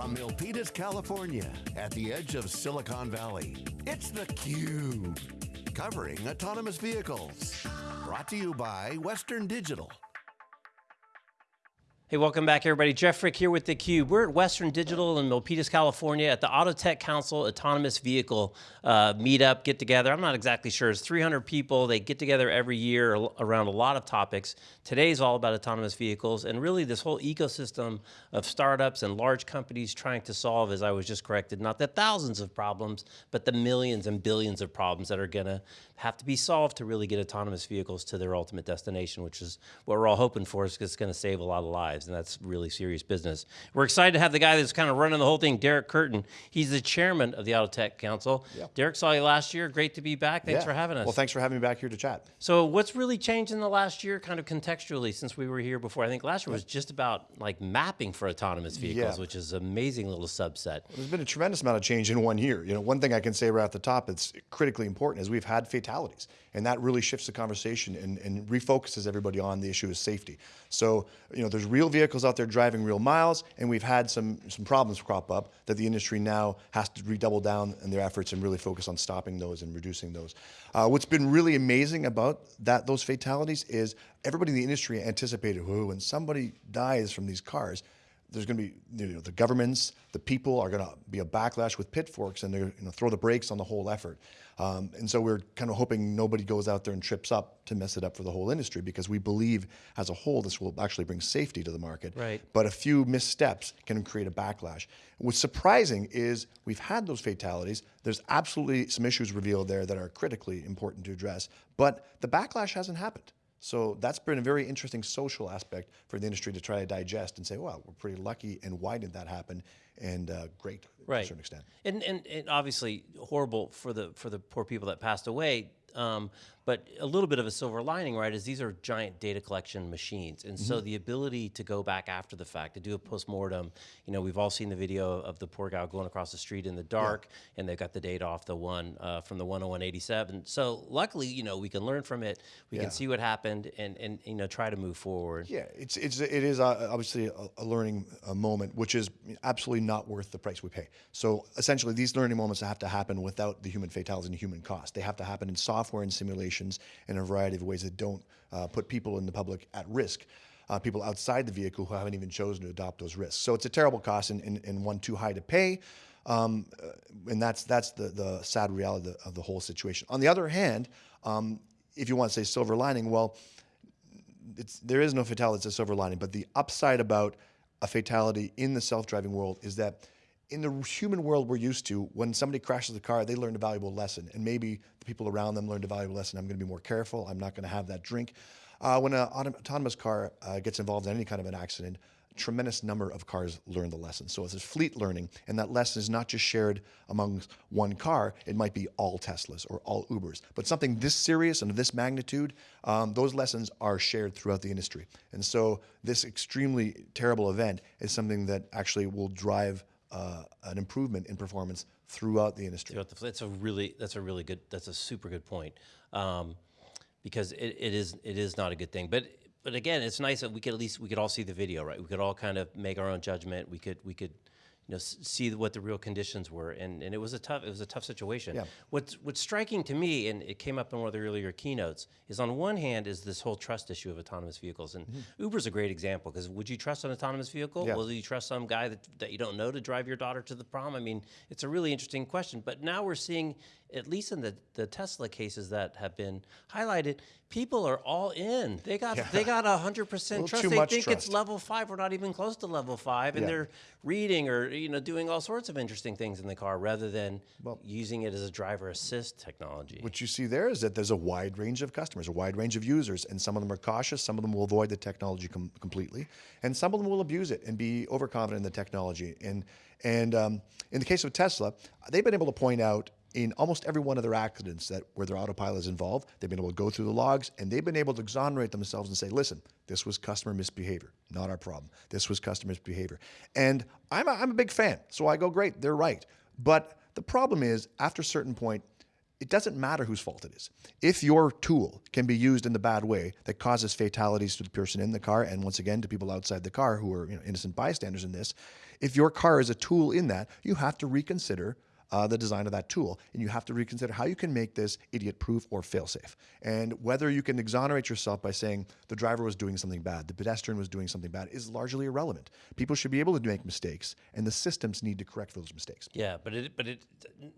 From Milpitas, California, at the edge of Silicon Valley, it's theCUBE. Covering autonomous vehicles. Brought to you by Western Digital. Hey, welcome back everybody. Jeff Frick here with theCUBE. We're at Western Digital in Milpitas, California at the Auto Tech Council Autonomous Vehicle uh, Meetup, get together. I'm not exactly sure, it's 300 people. They get together every year around a lot of topics. Today's all about autonomous vehicles and really this whole ecosystem of startups and large companies trying to solve, as I was just corrected, not the thousands of problems, but the millions and billions of problems that are gonna have to be solved to really get autonomous vehicles to their ultimate destination, which is what we're all hoping for, is it's gonna save a lot of lives and that's really serious business. We're excited to have the guy that's kind of running the whole thing, Derek Kerton. He's the chairman of the Auto Tech Council. Derek saw you last year. Great to be back. Thanks yeah. for having us. Well, thanks for having me back here to chat. So what's really changed in the last year, kind of contextually, since we were here before? I think last year was just about like mapping for autonomous vehicles, yeah. which is an amazing little subset. There's been a tremendous amount of change in one year. You know, one thing I can say right at the top that's critically important is we've had fatalities, and that really shifts the conversation and, and refocuses everybody on the issue of safety. So, you know, there's real vehicles out there driving real miles, and we've had some, some problems crop up that the industry now has to redouble down in their efforts and really focus on stopping those and reducing those. Uh, what's been really amazing about that those fatalities is everybody in the industry anticipated, when somebody dies from these cars, there's going to be you know, the governments, the people are going to be a backlash with pitchforks and they're going to throw the brakes on the whole effort. Um, and so we're kind of hoping nobody goes out there and trips up to mess it up for the whole industry because we believe as a whole this will actually bring safety to the market. Right. But a few missteps can create a backlash. What's surprising is we've had those fatalities. There's absolutely some issues revealed there that are critically important to address, but the backlash hasn't happened. So that's been a very interesting social aspect for the industry to try to digest and say, well, we're pretty lucky, and why did that happen? And uh, great right. to a certain extent. And, and, and obviously horrible for the for the poor people that passed away. Um, but a little bit of a silver lining, right, is these are giant data collection machines. And mm -hmm. so mm-hmm. the ability to go back after the fact, to do a postmortem, you know, we've all seen the video of the poor guy going across the street in the dark, yeah. and they got the data off the one, uh, from the 10187. So luckily, you know, we can learn from it, we yeah. can see what happened, and, and, you know, try to move forward. Yeah, it's, it's, it is uh, obviously a, a learning uh, moment, which is absolutely not worth the price we pay. So essentially, these learning moments have to happen without the human fatalities and human cost. They have to happen in software and simulations in a variety of ways that don't uh, put people in the public at risk. Uh, people outside the vehicle who haven't even chosen to adopt those risks. So it's a terrible cost and, and, and one too high to pay. Um, uh, and that's, that's the, the sad reality of the, of the whole situation. On the other hand, um, if you want to say silver lining, well, there is no fatality, it's a silver lining, but the upside about a fatality in the self-driving world is that in the human world we're used to, when somebody crashes a car, they learn a valuable lesson. And maybe the people around them learned a valuable lesson. I'm going to be more careful. I'm not going to have that drink. Uh, when an autonomous car uh, gets involved in any kind of an accident, a tremendous number of cars learn the lesson. So it's a fleet learning, and that lesson is not just shared among one car, it might be all Teslas or all Ubers. But something this serious and of this magnitude, um, those lessons are shared throughout the industry. And so this extremely terrible event is something that actually will drive uh, an improvement in performance throughout the industry. Throughout the, that's a really that's a really good that's a super good point um, because it, it is it is not a good thing. But but again, it's nice that we could at least we could all see the video, right? We could all kind of make our own judgment. We could we could you know, see what the real conditions were, and, and it was a tough it was a tough situation. Yeah. What's what's striking to me, and it came up in one of the earlier keynotes, is on one hand is this whole trust issue of autonomous vehicles, and mm -hmm. Uber's a great example because would you trust an autonomous vehicle? Yeah. Will you trust some guy that, that you don't know to drive your daughter to the prom? I mean, it's a really interesting question. But now we're seeing at least in the, the Tesla cases that have been highlighted, people are all in. They got yeah. they got hundred percent trust. They think trust. it's level five. We're not even close to level five, and yeah. they're reading or you know doing all sorts of interesting things in the car rather than well, using it as a driver assist technology. What you see there is that there's a wide range of customers, a wide range of users, and some of them are cautious. Some of them will avoid the technology com completely, and some of them will abuse it and be overconfident in the technology. And and um, in the case of Tesla, they've been able to point out in almost every one of their accidents that where their autopilot is involved, they've been able to go through the logs and they've been able to exonerate themselves and say, listen, this was customer misbehavior, not our problem. This was customer misbehavior. And I'm a, I'm a big fan, so I go, great, they're right. But the problem is, after a certain point, it doesn't matter whose fault it is. If your tool can be used in the bad way that causes fatalities to the person in the car, and once again to people outside the car who are you know, innocent bystanders in this, if your car is a tool in that, you have to reconsider uh, the design of that tool. And you have to reconsider how you can make this idiot proof or fail safe. And whether you can exonerate yourself by saying the driver was doing something bad, the pedestrian was doing something bad, is largely irrelevant. People should be able to make mistakes, and the systems need to correct those mistakes. Yeah, but it, but it,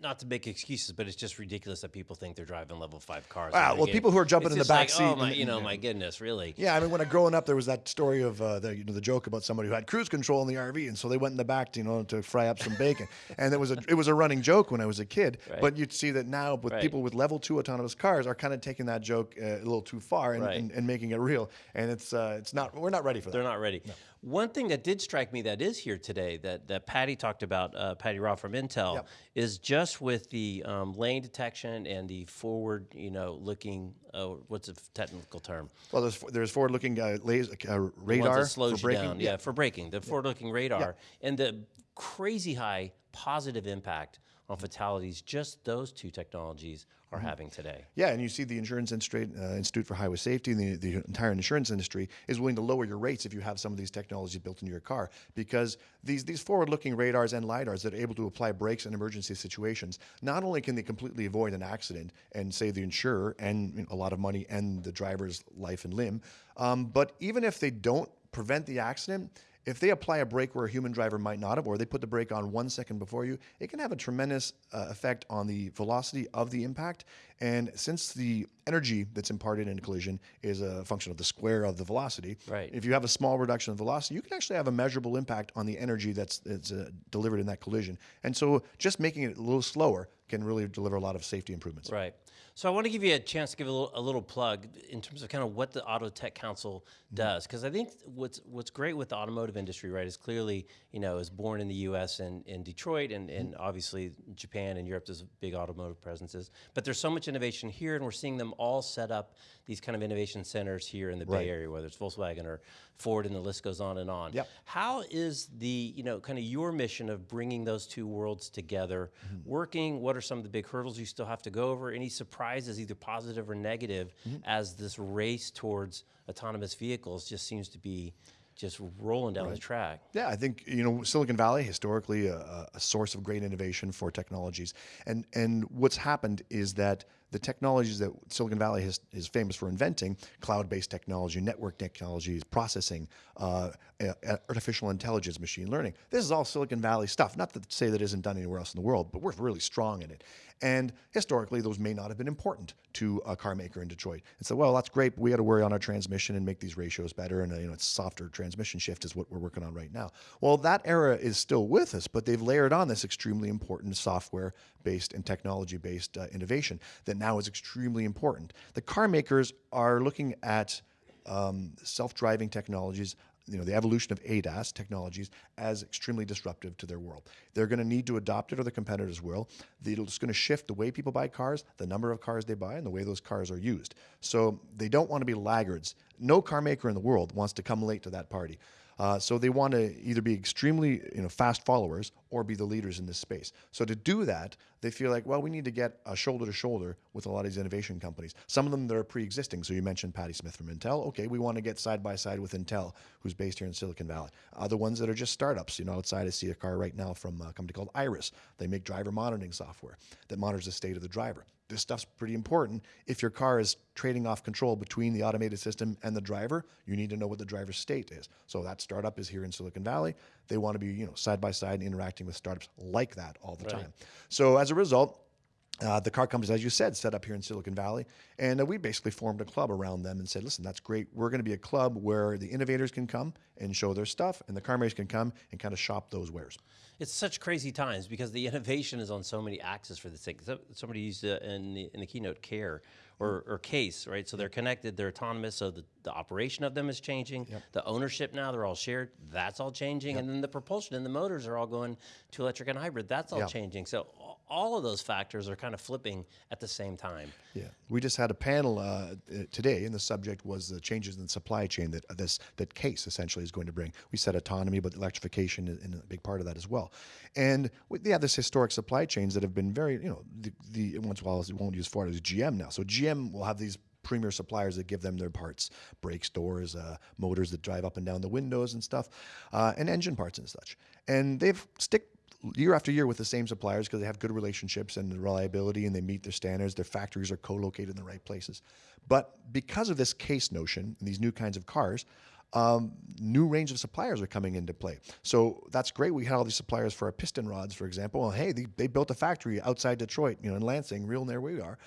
not to make excuses, but it's just ridiculous that people think they're driving level five cars. Ah, well, people who are jumping It's in the back like, seat Oh my, you know, my goodness, really. Yeah, I mean, when I growing up, there was that story of uh, the you know the joke about somebody who had cruise control in the RV, and so they went in the back, to, you know, to fry up some bacon, and it was a it was a running joke when I was a kid. But you'd see that now with Right. people with level two autonomous cars are kind of taking that joke uh, a little too far and, Right. and, and making it real, and it's uh, it's not we're not ready for that. They're not ready. One thing that did strike me that is here today that, that Patty talked about, uh, Patty Raw from Intel, Yep. is just with the um, lane detection and the forward, you know, looking. Uh, what's a technical term? Well, there's there's forward looking uh, laser, uh, radar for you braking. down. Yeah, for braking. The forward-looking radar and the crazy high positive impact on fatalities. Just those two technologies are Mm-hmm. having today. Yeah, and you see the Insurance Institute, uh, Institute for Highway Safety and the, the entire insurance industry is willing to lower your rates if you have some of these technologies built into your car because these, these forward looking radars and LiDARs that are able to apply brakes in emergency situations, not only can they completely avoid an accident and save the insurer and you know, a lot of money and the driver's life and limb, um, but even if they don't prevent the accident, if they apply a brake where a human driver might not have, or they put the brake on one second before you, it can have a tremendous uh, effect on the velocity of the impact. And since the energy that's imparted in a collision is a function of the square of the velocity, Right. if you have a small reduction in velocity, you can actually have a measurable impact on the energy that's, that's uh, delivered in that collision. And so just making it a little slower can really deliver a lot of safety improvements. Right. So I want to give you a chance to give a little, a little plug in terms of kind of what the Auto Tech Council mm-hmm. does, because I think what's what's great with the automotive industry, right, is clearly you know is born in the U.S. and in Detroit, and, and mm-hmm. obviously Japan and Europe. There's big automotive presences, but there's so much innovation here, and we're seeing them all set up these kind of innovation centers here in the Right. Bay Area, whether it's Volkswagen or Ford, and the list goes on and on. Yep. How is the, you know, kind of your mission of bringing those two worlds together mm-hmm. working? What are some of the big hurdles you still have to go over? Any surprises, either positive or negative, as this race towards autonomous vehicles just seems to be just rolling down the track? Yeah, I think you know Silicon Valley historically a, a source of great innovation for technologies, and and what's happened is that the technologies that Silicon Valley has, is famous for inventing, cloud-based technology, network technologies, processing, uh, uh, artificial intelligence, machine learning. This is all Silicon Valley stuff. Not to say that isn't done anywhere else in the world, but we're really strong in it. And historically, those may not have been important to a car maker in Detroit. And so, well, that's great, but we got to worry on our transmission and make these ratios better. And uh, you know, it's softer transmission shift is what we're working on right now. Well, that era is still with us, but they've layered on this extremely important software-based and technology-based uh, innovation that now is extremely important. The car makers are looking at um, self-driving technologies you know the evolution of ADAS technologies as extremely disruptive to their world. They're going to need to adopt it, or the competitors will. It's going to shift the way people buy cars, the number of cars they buy, and the way those cars are used. So they don't want to be laggards. No car maker in the world wants to come late to that party. Uh, so they want to either be extremely you know fast followers or be the leaders in this space. So to do that, they feel like well we need to get a shoulder to shoulder with a lot of these innovation companies. Some of them that are pre-existing. So you mentioned Patty Smith from Intel. Okay, we want to get side by side with Intel, who's based here in Silicon Valley. Other ones that are just startups. You know, outside I see a car right now from a company called Eyeris. They make driver monitoring software that monitors the state of the driver this stuff's pretty important. If your car is trading off control between the automated system and the driver, you need to know what the driver's state is. So that startup is here in Silicon Valley. They want to be, you know, side by side and interacting with startups like that all the time. So as a result, uh, the car companies, as you said, set up here in Silicon Valley, and uh, we basically formed a club around them and said, "Listen, that's great. We're going to be a club where the innovators can come and show their stuff, and the car makers can come and kind of shop those wares." It's such crazy times because the innovation is on so many axes for this thing. Somebody used uh, in, the, in the keynote care or, or case, right? So they're connected, they're autonomous. So the, the operation of them is changing. The ownership now, they're all shared. That's all changing. And then the propulsion and the motors are all going to electric and hybrid. That's all Yeah. changing. So all of those factors are kind of flipping at the same time. Yeah, we just had a panel uh, today, and the subject was the changes in the supply chain that uh, this that case essentially is going to bring. We said autonomy, but electrification is a big part of that as well. And have this historic supply chains that have been very, you know, the, the once in a while we won't use Ford as GM now. So GM will have these premier suppliers that give them their parts, brakes, doors, uh, motors that drive up and down the windows and stuff, uh, and engine parts and such. And they've stick year after year with the same suppliers because they have good relationships and reliability and they meet their standards. Their factories are co-located in the right places. But because of this case notion and these new kinds of cars, um, new range of suppliers are coming into play. So that's great. We had all these suppliers for our piston rods, for example. Well, hey, they, they built a factory outside Detroit, you know, in Lansing, real near where we are.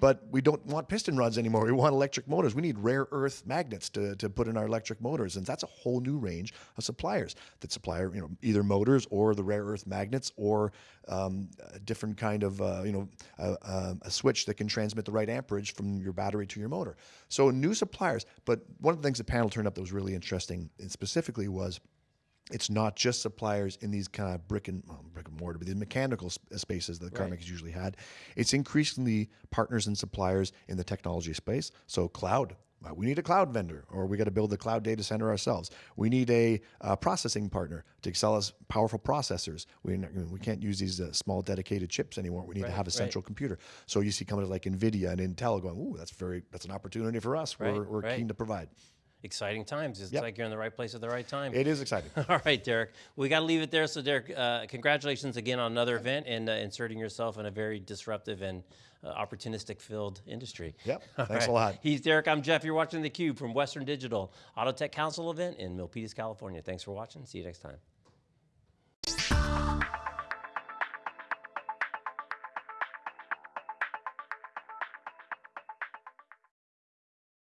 But we don't want piston rods anymore. We want electric motors. We need rare earth magnets to, to put in our electric motors, and that's a whole new range of suppliers that supply you know either motors or the rare earth magnets or um, a different kind of uh, you know a, a, a switch that can transmit the right amperage from your battery to your motor. So new suppliers. But one of the things the panel turned up that was really interesting, and specifically was it's not just suppliers in these kind of brick and well, brick and mortar, but the mechanical sp- spaces that Right. makers usually had. It's increasingly partners and suppliers in the technology space. So cloud. uh, We need a cloud vendor, or we got to build the cloud data center ourselves. We need a uh, processing partner to sell us powerful processors. We we can't use these uh, small dedicated chips anymore. We need to have a right. central computer. So you see companies like Nvidia and Intel going, "Ooh, that's very that's an opportunity for us. Right, we're we're right. keen to provide." Exciting times. It's Yep. like you're in the right place at the right time. It is exciting. All right, Derek. We got to leave it there. So, Derek, uh, congratulations again on another event and uh, inserting yourself in a very disruptive and uh, opportunistic filled industry. Yep. All Thanks a lot. He's Derek. I'm Jeff. You're watching theCUBE from Western Digital Auto Tech Council event in Milpitas, California. Thanks for watching. See you next time.